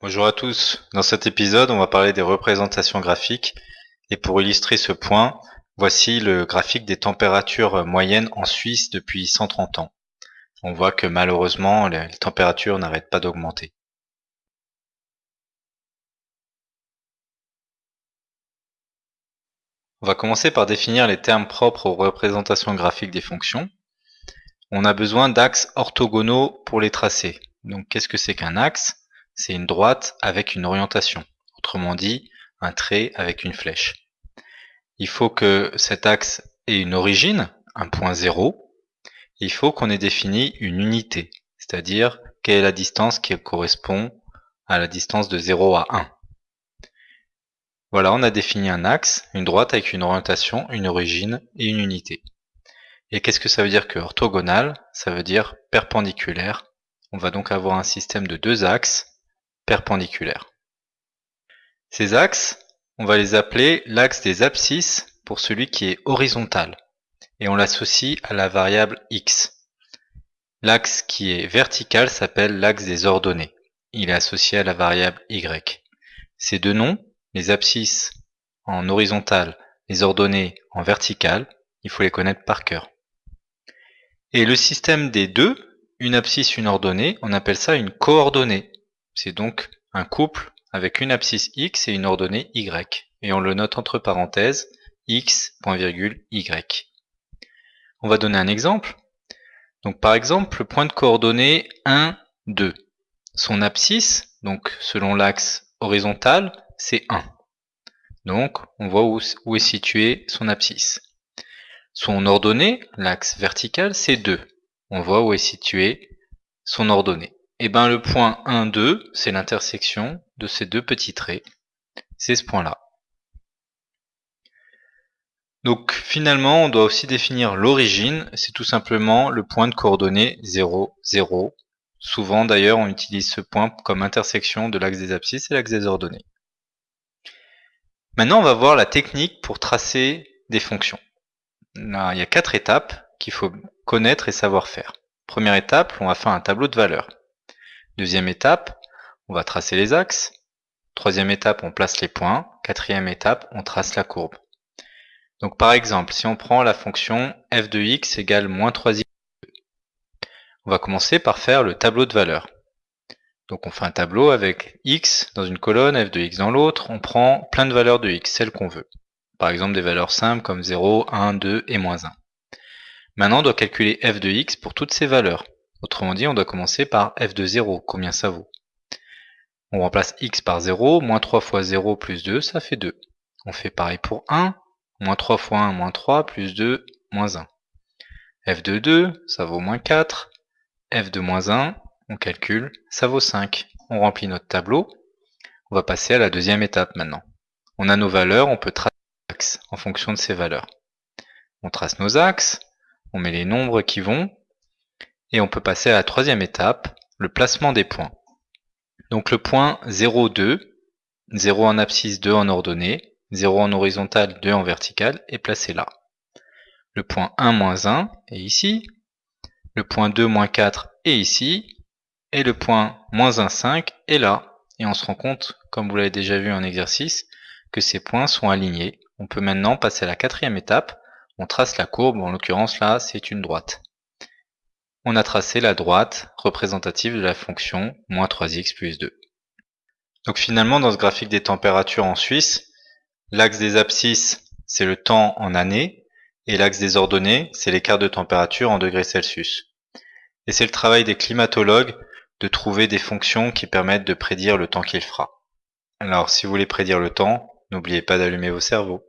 Bonjour à tous, dans cet épisode on va parler des représentations graphiques et pour illustrer ce point, voici le graphique des températures moyennes en Suisse depuis 130 ans. On voit que malheureusement les températures n'arrêtent pas d'augmenter. On va commencer par définir les termes propres aux représentations graphiques des fonctions. On a besoin d'axes orthogonaux pour les tracer. Donc qu'est-ce que c'est qu'un axe? C'est une droite avec une orientation, autrement dit un trait avec une flèche. Il faut que cet axe ait une origine, un point zéro. Il faut qu'on ait défini une unité, c'est-à-dire quelle est la distance qui correspond à la distance de 0 à 1. Voilà, on a défini un axe, une droite avec une orientation, une origine et une unité. Et qu'est-ce que ça veut dire que orthogonal? Ça veut dire perpendiculaire. On va donc avoir un système de deux axes perpendiculaires. Ces axes, on va les appeler l'axe des abscisses pour celui qui est horizontal, et on l'associe à la variable x. L'axe qui est vertical s'appelle l'axe des ordonnées. Il est associé à la variable y. Ces deux noms, les abscisses en horizontal, les ordonnées en vertical, il faut les connaître par cœur. Et le système des deux, une abscisse, une ordonnée, on appelle ça une coordonnée. C'est donc un couple avec une abscisse x et une ordonnée y, et on le note entre parenthèses x, y. On va donner un exemple. Donc par exemple, le point de coordonnée 1, 2. Son abscisse, donc selon l'axe horizontal, c'est 1. Donc on voit où, où est situé son abscisse. Son ordonnée, l'axe vertical, c'est 2. On voit où est situé son ordonnée. Eh ben le point 1, 2, c'est l'intersection de ces deux petits traits. C'est ce point-là. Donc finalement, on doit aussi définir l'origine. C'est tout simplement le point de coordonnées 0, 0. Souvent d'ailleurs, on utilise ce point comme intersection de l'axe des abscisses et l'axe des ordonnées. Maintenant, on va voir la technique pour tracer des fonctions. Là, il y a quatre étapes qu'il faut connaître et savoir faire. Première étape, on va faire un tableau de valeurs. Deuxième étape, on va tracer les axes. Troisième étape, on place les points. Quatrième étape, on trace la courbe. Donc par exemple, si on prend la fonction f de x égale moins 3x, on va commencer par faire le tableau de valeurs. Donc on fait un tableau avec x dans une colonne, f de x dans l'autre, on prend plein de valeurs de x, celles qu'on veut. Par exemple des valeurs simples comme 0, 1, 2 et moins 1. Maintenant on doit calculer f de x pour toutes ces valeurs. Autrement dit, on doit commencer par f de 0, combien ça vaut? On remplace x par 0, moins 3 fois 0 plus 2, ça fait 2. On fait pareil pour 1, moins 3 fois 1, moins 3, plus 2, moins 1. f de 2, ça vaut moins 4. f de moins 1, on calcule, ça vaut 5. On remplit notre tableau. On va passer à la deuxième étape maintenant. On a nos valeurs, on peut tracer les axes en fonction de ces valeurs. On trace nos axes, on met les nombres qui vont, et on peut passer à la troisième étape, le placement des points. Donc le point 0, 2, 0 en abscisse, 2 en ordonnée, 0 en horizontal, 2 en vertical est placé là. Le point 1, moins 1 est ici. Le point 2, moins 4 est ici. Et le point moins 1, 5 est là. Et on se rend compte, comme vous l'avez déjà vu en exercice, que ces points sont alignés. On peut maintenant passer à la quatrième étape. On trace la courbe, en l'occurrence là, c'est une droite on a tracé la droite représentative de la fonction moins 3x plus 2. Donc finalement, dans ce graphique des températures en Suisse, l'axe des abscisses, c'est le temps en années, et l'axe des ordonnées, c'est l'écart de température en degrés Celsius. Et c'est le travail des climatologues de trouver des fonctions qui permettent de prédire le temps qu'il fera. Alors si vous voulez prédire le temps, n'oubliez pas d'allumer vos cerveaux.